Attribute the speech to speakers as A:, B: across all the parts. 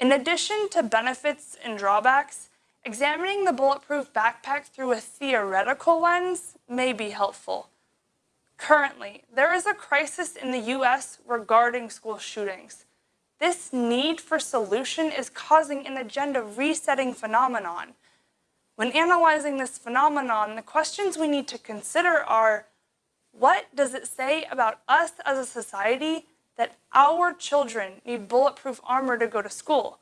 A: In addition to benefits and drawbacks, examining the bulletproof backpack through a theoretical lens may be helpful. Currently, there is a crisis in the US regarding school shootings. This need for solution is causing an agenda resetting phenomenon. When analyzing this phenomenon, the questions we need to consider are, what does it say about us as a society that our children need bulletproof armor to go to school?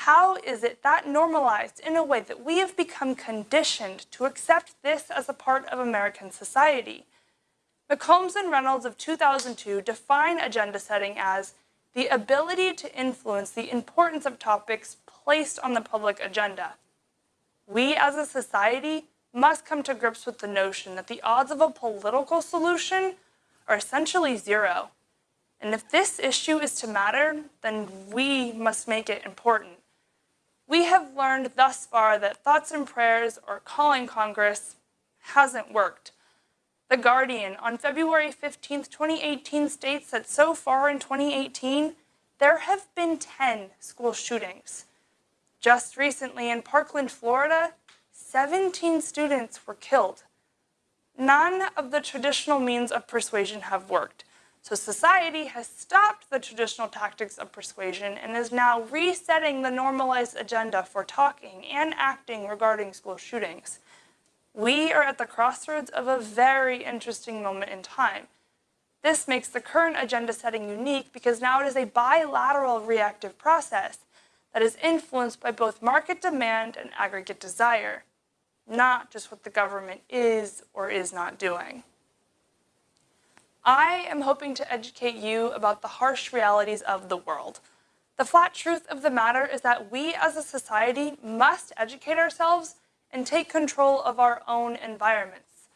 A: How is it that normalized in a way that we have become conditioned to accept this as a part of American society? McCombs and Reynolds of 2002 define agenda setting as the ability to influence the importance of topics placed on the public agenda. We as a society must come to grips with the notion that the odds of a political solution are essentially zero. And if this issue is to matter, then we must make it important. We have learned thus far that thoughts and prayers or calling Congress hasn't worked. The Guardian on February 15, 2018 states that so far in 2018, there have been 10 school shootings. Just recently in Parkland, Florida, 17 students were killed. None of the traditional means of persuasion have worked. So society has stopped the traditional tactics of persuasion and is now resetting the normalized agenda for talking and acting regarding school shootings. We are at the crossroads of a very interesting moment in time. This makes the current agenda setting unique because now it is a bilateral reactive process that is influenced by both market demand and aggregate desire, not just what the government is or is not doing. I am hoping to educate you about the harsh realities of the world. The flat truth of the matter is that we as a society must educate ourselves and take control of our own environments.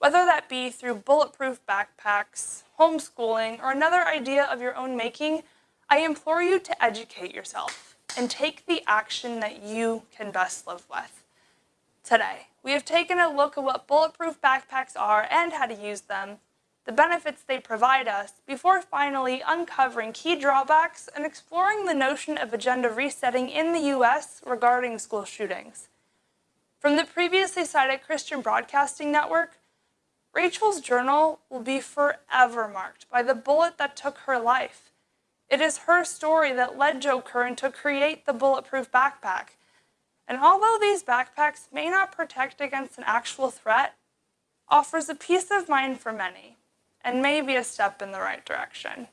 A: Whether that be through bulletproof backpacks, homeschooling, or another idea of your own making, I implore you to educate yourself and take the action that you can best live with. Today, we have taken a look at what bulletproof backpacks are and how to use them, the benefits they provide us, before finally uncovering key drawbacks and exploring the notion of agenda resetting in the US regarding school shootings. From the previously cited Christian Broadcasting Network, Rachel's journal will be forever marked by the bullet that took her life. It is her story that led Joe Curran to create the bulletproof backpack. And although these backpacks may not protect against an actual threat, offers a peace of mind for many, and may be a step in the right direction.